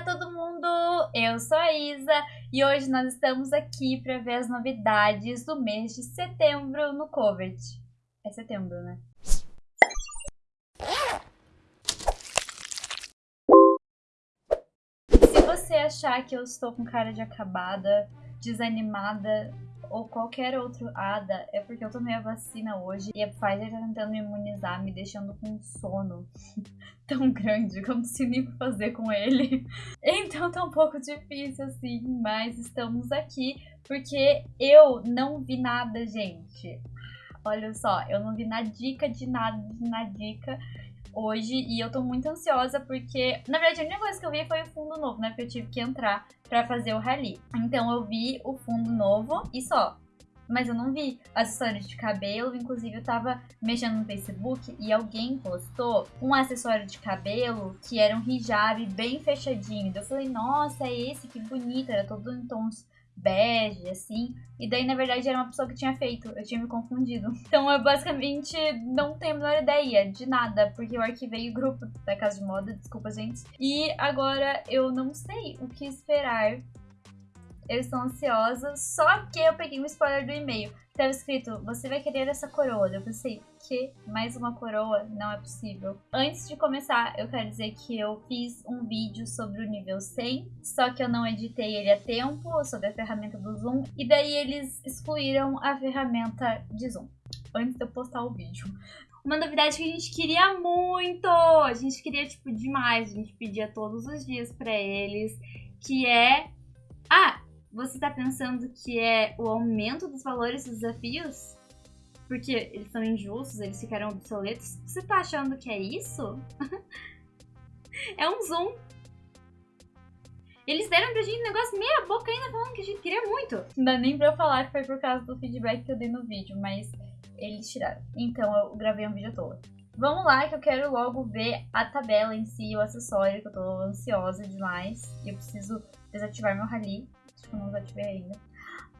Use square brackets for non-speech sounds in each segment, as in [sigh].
Olá todo mundo, eu sou a Isa e hoje nós estamos aqui para ver as novidades do mês de setembro no Covert. É setembro, né? Se você achar que eu estou com cara de acabada, desanimada ou qualquer outro ADA, é porque eu tomei a vacina hoje e a Pfizer tá tentando me imunizar, me deixando com sono [laughs] tão grande que eu não sei nem o que fazer com ele. [laughs] Então tá um pouco difícil assim, mas estamos aqui porque eu não vi nada, gente. Olha só, eu não vi nada dica de nada, nada dica hoje e eu tô muito ansiosa porque, na verdade, a única coisa que eu vi foi o fundo novo, né? Porque eu tive que entrar pra fazer o rally. Então eu vi o fundo novo e só. Mas eu não vi acessórios de cabelo, inclusive eu tava mexendo no Facebook e alguém postou um acessório de cabelo que era um hijab bem fechadinho. Eu falei, nossa, é esse, que bonito, era todo em tons bege, assim. E daí, na verdade, era uma pessoa que tinha feito. Eu tinha me confundido. [laughs] Então, eu basicamente não tenho a menor ideia de nada, porque eu arquivei o grupo da Casa de Moda, desculpa, gente. E agora eu não sei o que esperar. Eu estou ansiosa, só que eu peguei um spoiler do e-mail. Tava escrito, você vai querer essa coroa. Eu pensei, que mais uma coroa? Não é possível. Antes de começar, eu quero dizer que eu fiz um vídeo sobre o nível 100, só que eu não editei ele a tempo, sobre a ferramenta do Zoom, e daí eles excluíram a ferramenta de Zoom, antes de eu postar o vídeo. Uma novidade que a gente queria muito, a gente queria, tipo, demais, a gente pedia todos os dias pra eles, que é... Ah, você tá pensando que é o aumento dos valores dos desafios? Porque eles são injustos, eles ficaram obsoletos? Você tá achando que é isso? [laughs] é um zoom. Eles deram pra gente um negócio meia boca ainda falando que a gente queria muito. Não dá nem pra eu falar que foi por causa do feedback que eu dei no vídeo, mas eles tiraram. Então eu gravei um vídeo todo. Vamos lá que eu quero logo ver a tabela em si, o acessório, que eu tô ansiosa demais. Eu preciso desativar meu rally Acho que ainda.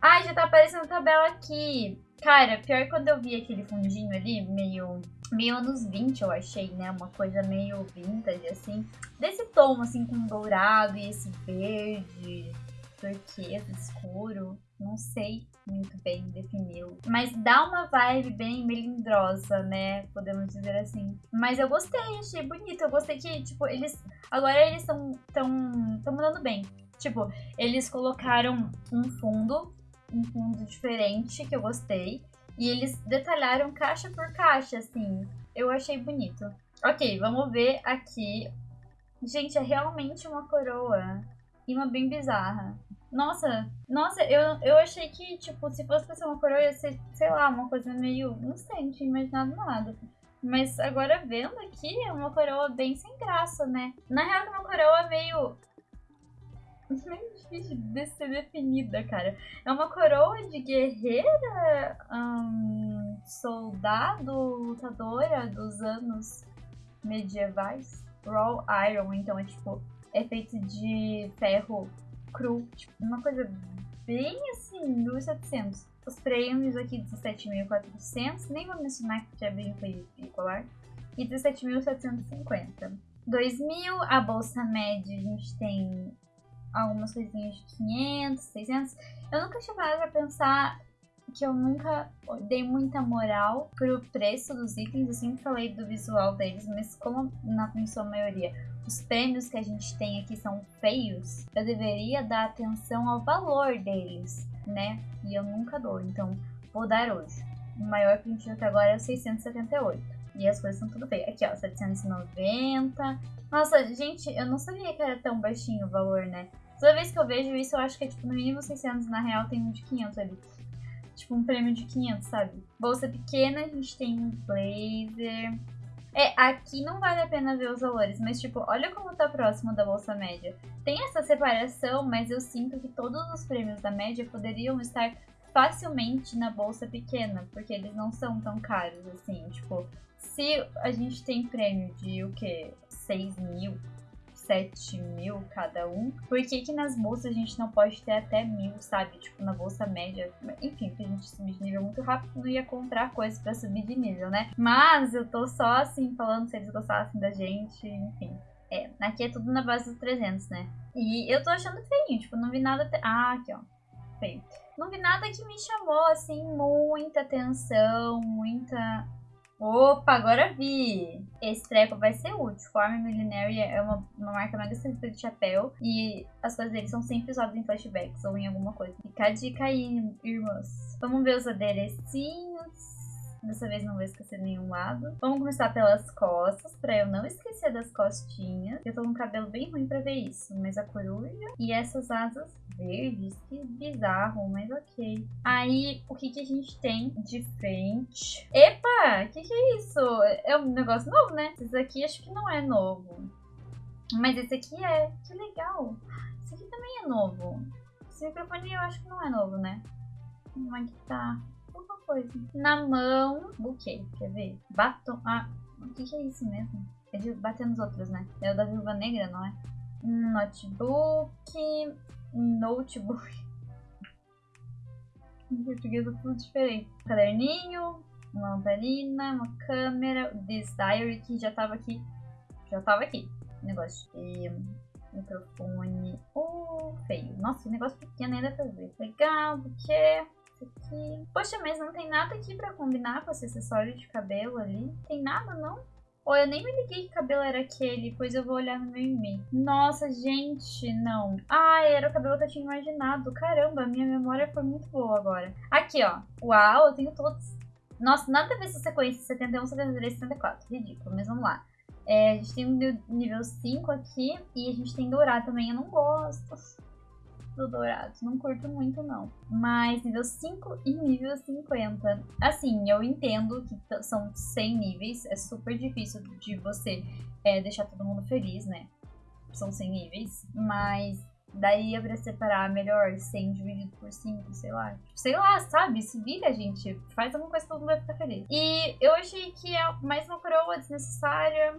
Ai, já tá aparecendo a tabela aqui. Cara, pior quando eu vi aquele fundinho ali, meio, meio anos 20, eu achei, né? Uma coisa meio vintage, assim. Desse tom, assim, com dourado e esse verde, turquesa, escuro. Não sei muito bem defini-lo. Mas dá uma vibe bem melindrosa, né? Podemos dizer assim. Mas eu gostei, achei bonito. Eu gostei que, tipo, eles... Agora eles estão tão, tão mandando bem. Tipo, eles colocaram um fundo, um fundo diferente que eu gostei. E eles detalharam caixa por caixa, assim. Eu achei bonito. Ok, vamos ver aqui. Gente, é realmente uma coroa. E uma bem bizarra. Nossa, nossa, eu, eu achei que, tipo, se fosse pra ser uma coroa, ia ser, sei lá, uma coisa meio. Não sei, não tinha imaginado nada. Mas agora vendo aqui, é uma coroa bem sem graça, né? Na real, é uma coroa meio meio difícil de ser definida, cara. É uma coroa de guerreira, soldado, lutadora dos anos medievais. Raw Iron, então é tipo, é feito de ferro cru. Tipo, uma coisa bem assim, 1700. Os prêmios aqui 17.400, nem vou mencionar que é bem colar. E 17.750. 2.000, a bolsa média a gente tem algumas coisinhas de 500, 600. Eu nunca tinha parado pra pensar que eu nunca dei muita moral pro preço dos itens. Eu sempre falei do visual deles, mas como na sua maioria os prêmios que a gente tem aqui são feios, eu deveria dar atenção ao valor deles, né? E eu nunca dou, então vou dar hoje. O maior que a gente até agora é o 678. E as coisas são tudo feias. Aqui, ó, 790. Nossa, gente, eu não sabia que era tão baixinho o valor, né? Toda vez que eu vejo isso, eu acho que é tipo no mínimo 600, na real tem um de 500 ali. Tipo um prêmio de 500, sabe? Bolsa pequena, a gente tem um blazer. É, aqui não vale a pena ver os valores, mas tipo, olha como tá próximo da bolsa média. Tem essa separação, mas eu sinto que todos os prêmios da média poderiam estar facilmente na bolsa pequena, porque eles não são tão caros assim. Tipo, se a gente tem prêmio de o que? 6 mil, 7 mil cada um, por que que nas bolsas a gente não pode ter até mil, sabe? Tipo, na bolsa média. Enfim, porque a gente subir de nível muito rápido, não ia comprar coisas pra subir de nível, né? Mas eu tô só assim, falando se eles gostassem da gente, enfim. É, aqui é tudo na base dos 300, né? E eu tô achando feinho, tipo, não vi nada... Ah, aqui, ó. Feio. Não vi nada que me chamou, assim, muita atenção, muita... Opa, agora vi! Esse treco vai ser útil. Form Millenary é uma, uma marca mega simples de chapéu. E as coisas deles são sempre usadas em flashbacks ou em alguma coisa. Fica a dica aí, irmãs. Vamos ver os aderecinhos. Dessa vez não vou esquecer nenhum lado. Vamos começar pelas costas, pra eu não esquecer das costinhas. Eu tô com um cabelo bem ruim pra ver isso. Mas a coruja e essas asas verdes, que bizarro, mas ok. Aí, o que que a gente tem de frente? Epa, que que é isso? É um negócio novo, né? Esse aqui acho que não é novo. Mas esse aqui é. Que legal. Esse aqui também é novo. Esse microfone eu acho que não é novo, né? Como é que tá? Coisa. Na mão, buquê, quer ver? Batom. Ah, o que, que é isso mesmo? É de bater nos outros, né? É o da Viúva Negra, não é? Notebook. Notebook. [laughs] Em português é tudo diferente. Caderninho, uma lamparina, uma câmera, this diary que já tava aqui. Já tava aqui. Negócio. E microfone. Oh, feio. Nossa, negócio pequeno ainda pra ver. Legal, porque aqui. Poxa, mas não tem nada aqui pra combinar com esse acessório de cabelo ali? Tem nada, não? Ou eu nem me liguei que cabelo era aquele, pois eu vou olhar no meu e-mail. Nossa, gente, não. Ah, era o cabelo que eu tinha imaginado. Caramba, minha memória foi muito boa agora. Aqui, ó. Uau, eu tenho todos. Nossa, nada a ver essa sequência 71, 73, 74. Ridículo, mas vamos lá. É, a gente tem o nível 5 aqui e a gente tem dourado também. Eu não gosto do dourado. Não curto muito, não. Mas nível 5 e nível 50. Assim, eu entendo que são 100 níveis. É super difícil de você é, deixar todo mundo feliz, né? São 100 níveis. Mas daí é pra separar melhor 100 dividido por 5, sei lá. Sei lá, sabe? Se vira, gente. Faz alguma coisa que todo mundo vai ficar feliz. E eu achei que é mais uma coroa desnecessária.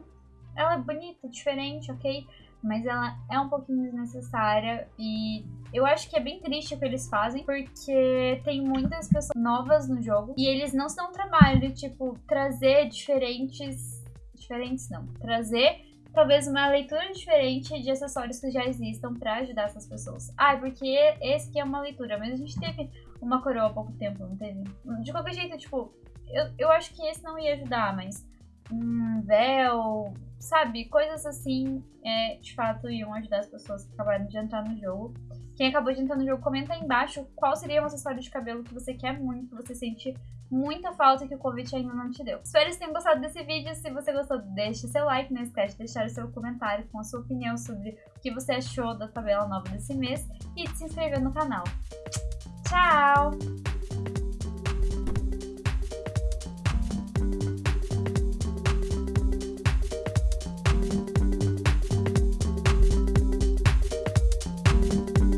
Ela é bonita, diferente, ok? Mas ela é um pouquinho desnecessária e eu acho que é bem triste o que eles fazem, porque tem muitas pessoas novas no jogo e eles não estão trabalho de, tipo, trazer diferentes. Diferentes não. Trazer talvez uma leitura diferente de acessórios que já existam para ajudar essas pessoas. Ah, porque esse aqui é uma leitura, mas a gente teve uma coroa há pouco tempo, não teve? De qualquer jeito, tipo, eu, eu acho que esse não ia ajudar, mas um véu, sabe? Coisas assim, é, de fato, iam ajudar as pessoas que acabaram de entrar no jogo. Quem acabou de entrar no jogo, comenta aí embaixo qual seria um acessório de cabelo que você quer muito, que você sente muita falta que o Covid ainda não te deu. Espero que tenham gostado desse vídeo. Se você gostou, deixe seu like, não esquece de deixar o seu comentário com a sua opinião sobre o que você achou da tabela nova desse mês e de se inscrever no canal. Tchau!